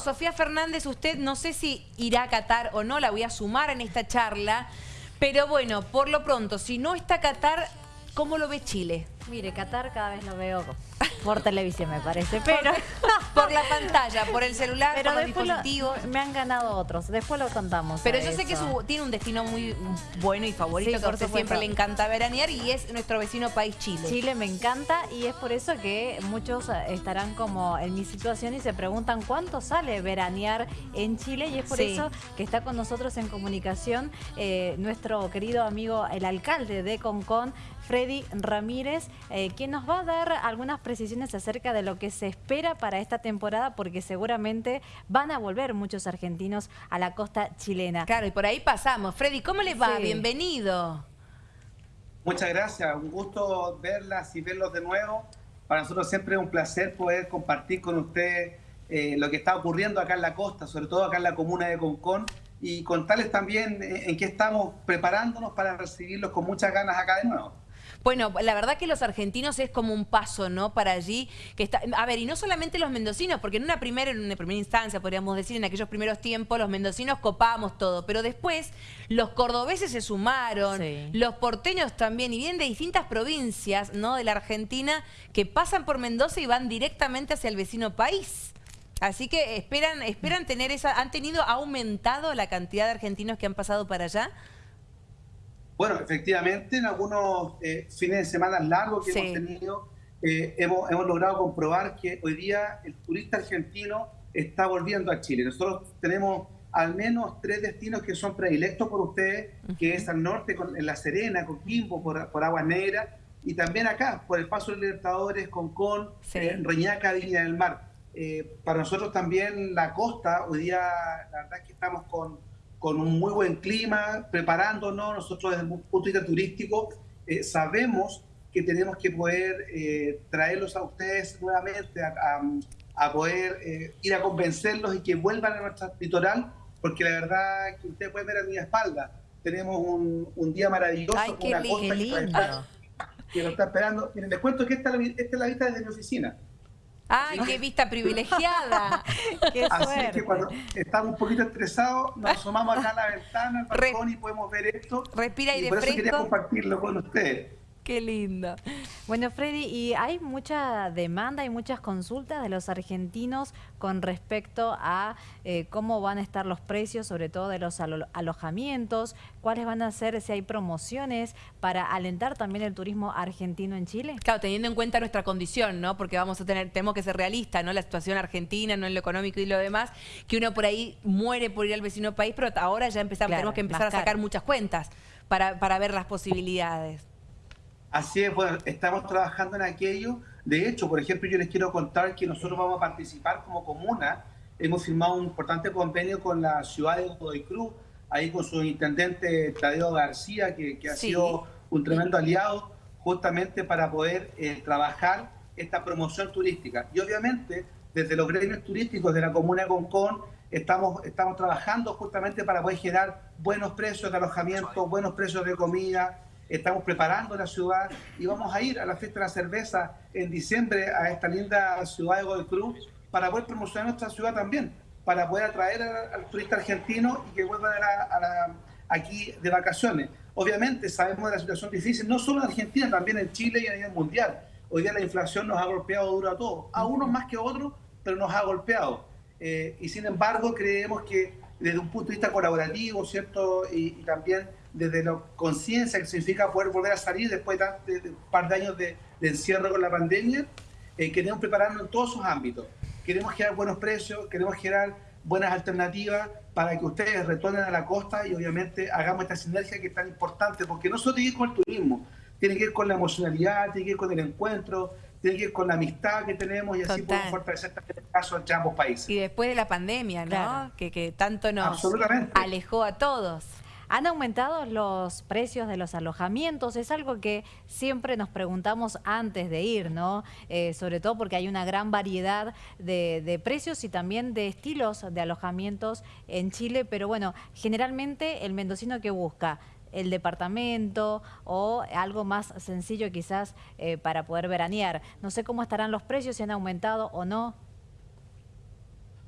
Sofía Fernández, usted no sé si irá a Qatar o no, la voy a sumar en esta charla, pero bueno, por lo pronto, si no está Qatar, ¿cómo lo ve Chile? Mire, Qatar cada vez lo veo por televisión, me parece, pero... por la pantalla, por el celular, pero por los dispositivos. me han ganado otros, después lo contamos. Pero yo sé que tiene un destino muy bueno y favorito, que a siempre le encanta veranear y es nuestro vecino país Chile. Chile me encanta y es por eso que muchos estarán como en mi situación y se preguntan cuánto sale veranear en Chile y es por eso que está con nosotros en comunicación eh, nuestro querido amigo, el alcalde de Concón, Freddy Ramírez, eh, quien nos va a dar algunas precisiones acerca de lo que se espera para esta temporada, porque seguramente van a volver muchos argentinos a la costa chilena. Claro, y por ahí pasamos. Freddy, ¿cómo les va? Bienvenido. Muchas gracias, un gusto verlas y verlos de nuevo. Para nosotros siempre es un placer poder compartir con ustedes eh, lo que está ocurriendo acá en la costa, sobre todo acá en la comuna de Concón, y contarles también eh, en qué estamos preparándonos para recibirlos con muchas ganas acá de nuevo. Bueno, la verdad que los argentinos es como un paso, ¿no? Para allí. que está A ver, y no solamente los mendocinos, porque en una primera, en una primera instancia, podríamos decir, en aquellos primeros tiempos, los mendocinos copábamos todo, pero después los cordobeses se sumaron, los porteños también, y vienen de distintas provincias, ¿no? De la Argentina, que pasan por Mendoza y van directamente hacia el vecino país. Así que esperan, esperan tener esa, ¿han tenido aumentado la cantidad de argentinos que han pasado para allá? Bueno, efectivamente, en algunos eh, fines de semana largos que hemos tenido, eh, hemos, hemos, logrado comprobar que hoy día el turista argentino está volviendo a Chile. Nosotros tenemos al menos tres destinos que son predilectos por ustedes, que es al norte, con, en La Serena, Coquimbo, por, por Aguas Negras, y también acá, por el Paso de Libertadores, Concón, sí. Eh, Reñaca, Viña del Mar. para nosotros también la costa, hoy día la verdad es que estamos con con un muy buen clima, preparándonos. Nosotros desde un punto de vista turístico eh, sabemos que tenemos que poder eh, traerlos a ustedes nuevamente, a, poder eh, ir a convencerlos y que vuelvan a nuestro litoral, porque la verdad que ustedes pueden ver a mi espalda, tenemos un, un día maravilloso, Ay, una costa que, nos está esperando. Miren, les cuento que esta, esta es la vista desde mi oficina. ¡Ay, qué vista privilegiada! qué Así que cuando estamos un poquito estresados, nos asomamos acá a la ventana, al balcón y podemos ver esto. Respira y, y por eso quería compartirlo con ustedes. Qué lindo. Bueno, Freddy, y hay mucha demanda y muchas consultas de los argentinos con respecto a eh, cómo van a estar los precios, sobre todo de los alojamientos, cuáles van a ser, si hay promociones para alentar también el turismo argentino en Chile. Claro, teniendo en cuenta nuestra condición, ¿no? Porque vamos a tener, tenemos que ser realistas, ¿no? La situación argentina, no en lo económico y lo demás, que uno por ahí muere por ir al vecino país, pero ahora ya empezamos, tenemos que empezar a sacar muchas cuentas para, para ver las posibilidades. Así es, bueno, estamos trabajando en aquello. De hecho, por ejemplo, yo les quiero contar que nosotros vamos a participar como comuna. Hemos firmado un importante convenio con la ciudad de Godoy Cruz, ahí con su intendente Tadeo García, que, ha sido un tremendo aliado justamente para poder eh, trabajar esta promoción turística. Y obviamente, desde los gremios turísticos de la comuna de Concón, estamos, estamos trabajando justamente para poder generar buenos precios de alojamiento, buenos precios de comida, estamos preparando la ciudad y vamos a ir a la fiesta de la cerveza en diciembre a esta linda ciudad de Godoy Cruz para poder promocionar nuestra ciudad también, para poder atraer al, turista argentino y que vuelvan a aquí de vacaciones. Obviamente sabemos de la situación difícil, no solo en Argentina, también en Chile y a nivel mundial. Hoy día la inflación nos ha golpeado duro a todos, a unos más que a otros, pero nos ha golpeado. Eh, y sin embargo creemos que desde un punto de vista colaborativo, ¿cierto? y también desde la conciencia que significa poder volver a salir después de, un par de años de, encierro con la pandemia, eh, queremos prepararnos en todos sus ámbitos. Queremos generar buenos precios, queremos generar buenas alternativas para que ustedes retornen a la costa y obviamente hagamos esta sinergia que es tan importante, porque no solo tiene que ir con el turismo, tiene que ir con la emocionalidad, tiene que ir con el encuentro, tiene que ir con la amistad que tenemos y así podemos fortalecer también el caso entre ambos países. Y después de la pandemia, ¿no? Que, que tanto nos alejó a todos. Han aumentado los precios de los alojamientos, es algo que siempre nos preguntamos antes de ir, ¿no? Eh, sobre todo porque hay una gran variedad de, precios y también de estilos de alojamientos en Chile, pero bueno, generalmente el mendocino que busca el departamento o algo más sencillo quizás eh, para poder veranear. No sé cómo estarán los precios, si han aumentado o no.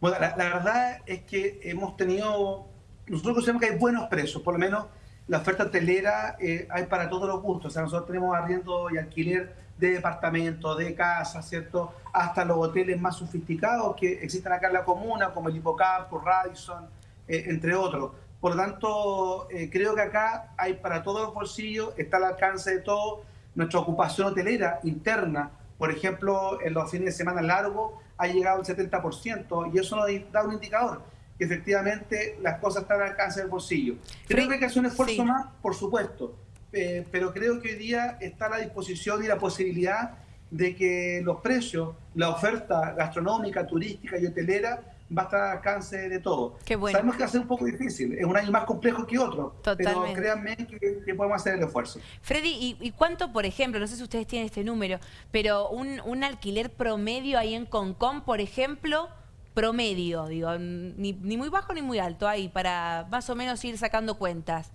Bueno, la, verdad es que hemos tenido, nosotros consideramos que hay buenos precios, por lo menos la oferta hotelera eh, hay para todos los gustos. O sea, nosotros tenemos arriendo y alquiler de departamentos, de casas, ¿cierto? Hasta los hoteles más sofisticados que existen acá en la comuna, como el Hipocampo, Radisson, eh, entre otros. Por lo tanto, eh, creo que acá hay para todos los bolsillos, está al alcance de todo. Nuestra ocupación hotelera interna, por ejemplo, en los fines de semana largos, ha llegado al 70% y eso nos da un indicador que efectivamente las cosas están al alcance del bolsillo. Creo que hay que hacer un esfuerzo más, por supuesto, eh, pero creo que hoy día está la disposición y la posibilidad de que los precios, la oferta gastronómica, turística y hotelera va a estar al alcance de todo. Sabemos que va a ser un poco difícil, es un año más complejo que otro, pero créanme que, podemos hacer el esfuerzo. Freddy, ¿y, cuánto, por ejemplo, no sé si ustedes tienen este número, pero un, un alquiler promedio ahí en Concón, por ejemplo, promedio, digo, ni, ni muy bajo ni muy alto ahí, para más o menos ir sacando cuentas?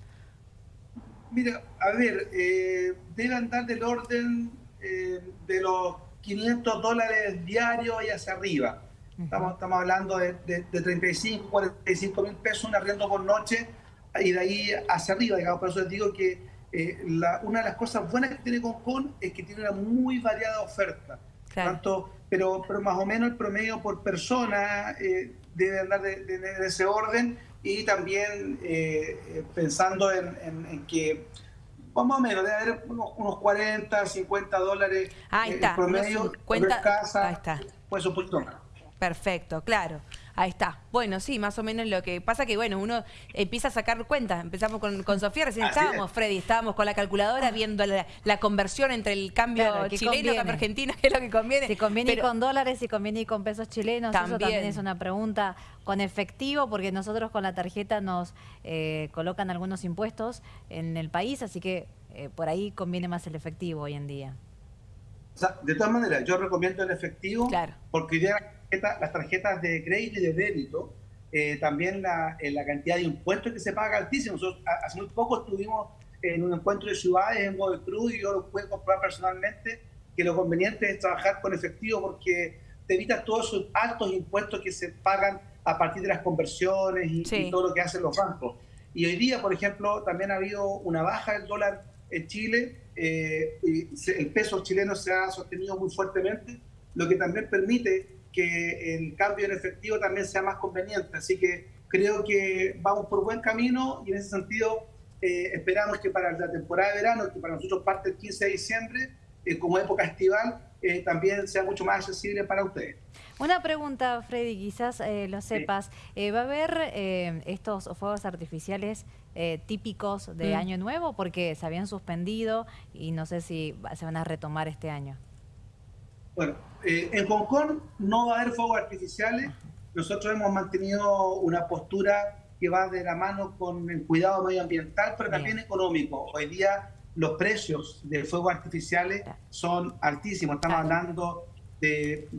Mira, a ver, eh, debe andar del orden eh, de los 500 dólares diarios y hacia arriba. Estamos, estamos hablando de, de, 35, 45 mil pesos un arriendo por noche y de ahí hacia arriba, digamos. Por eso les digo que eh, una de las cosas buenas que tiene Concon es que tiene una muy variada oferta. Tanto, pero, pero más o menos el promedio por persona eh, debe andar de, de ese orden y también eh, eh, pensando en, que más o menos debe haber unos, 40, 50 dólares Ahí está, promedio cuenta, casa, ahí está. pues un poquito más. Perfecto, claro. Ahí está. Bueno, sí, más o menos lo que pasa que, bueno, uno empieza a sacar cuentas. Empezamos con, con Sofía, recién estábamos, Freddy, estábamos con la calculadora viendo la, conversión entre el cambio chileno y cambio argentino, que es lo que conviene. Si conviene con dólares, si conviene con pesos chilenos, eso también es una pregunta con efectivo, porque nosotros con la tarjeta nos eh, colocan algunos impuestos en el país, así que eh, por ahí conviene más el efectivo hoy en día. De todas maneras, yo recomiendo el efectivo porque ya las tarjetas de crédito y de débito, eh, también la, eh, la, cantidad de impuestos que se paga altísimo. Nosotros hace muy poco estuvimos en un encuentro de ciudades en Godoy Cruz y yo lo pude comprobar personalmente que lo conveniente es trabajar con efectivo porque te evitas todos esos altos impuestos que se pagan a partir de las conversiones y, todo lo que hacen los bancos. Y hoy día, por ejemplo, también ha habido una baja del dólar en Chile, eh, el peso chileno se ha sostenido muy fuertemente, lo que también permite que el cambio en efectivo también sea más conveniente. Así que creo que vamos por buen camino y en ese sentido eh, esperamos que para la temporada de verano, que para nosotros parte el 15 de diciembre, eh, como época estival, eh, también sea mucho más accesible para ustedes. Una pregunta, Freddy, quizás lo sepas. ¿Va a haber estos fuegos artificiales típicos de mm. Año Nuevo? Porque se habían suspendido y no sé si se van a retomar este año. Bueno, eh, en Hong Kong no va a haber fuegos artificiales. Nosotros hemos mantenido una postura que va de la mano con el cuidado medioambiental, pero también económico. Hoy día los precios de fuegos artificiales son altísimos. Estamos hablando de,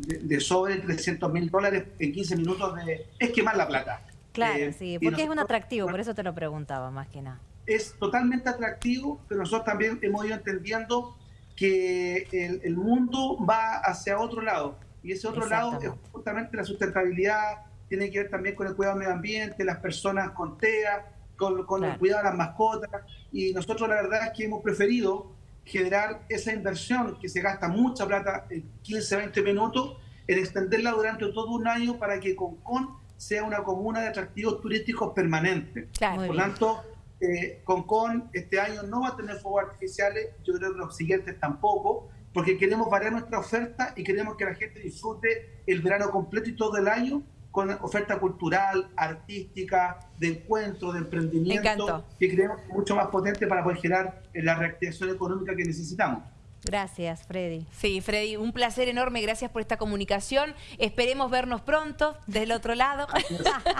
sobre 300 mil dólares en 15 minutos de... Es quemar la plata. Claro, eh, sí, porque es un atractivo, por eso te lo preguntaba más que nada. Es totalmente atractivo, pero nosotros también hemos ido entendiendo que el, mundo va hacia otro lado. Y ese otro lado es justamente la sustentabilidad, tiene que ver también con el cuidado del medio ambiente, las personas con TEA, con, el cuidado de las mascotas. Y nosotros la verdad es que hemos preferido generar esa inversión que se gasta mucha plata en 15, 20 minutos, en extenderla durante todo un año para que Concón sea una comuna de atractivos turísticos permanentes. Por lo tanto, eh, Concon este año no va a tener fuegos artificiales, yo creo que los siguientes tampoco, porque queremos variar nuestra oferta y queremos que la gente disfrute el verano completo y todo el año con oferta cultural, artística, de encuentro, de emprendimiento, que creemos mucho más potente para poder generar la reactivación económica que necesitamos. Gracias, Freddy. Sí, Freddy, un placer enorme. Gracias por esta comunicación. Esperemos vernos pronto del otro lado.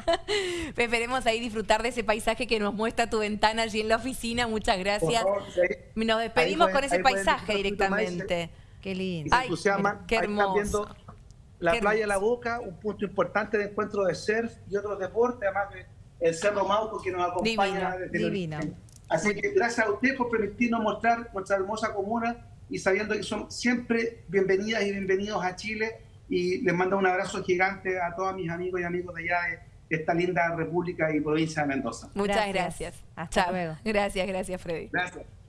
Esperemos ahí disfrutar de ese paisaje que nos muestra tu ventana allí en la oficina. Muchas gracias. Nos despedimos con ese paisaje directamente. Qué lindo. Ay, qué hermoso. La playa La Boca, un punto importante de encuentro de surf y otros deportes, además del Cerro Mauco que nos acompaña. Divino, divino. Así que gracias a usted por permitirnos mostrar nuestra hermosa comuna y sabiendo que son siempre bienvenidas y bienvenidos a Chile y les mando un abrazo gigante a todos mis amigos y amigos de allá de esta linda república y provincia de Mendoza. Muchas gracias. Hasta luego. Gracias, gracias Freddy. Gracias.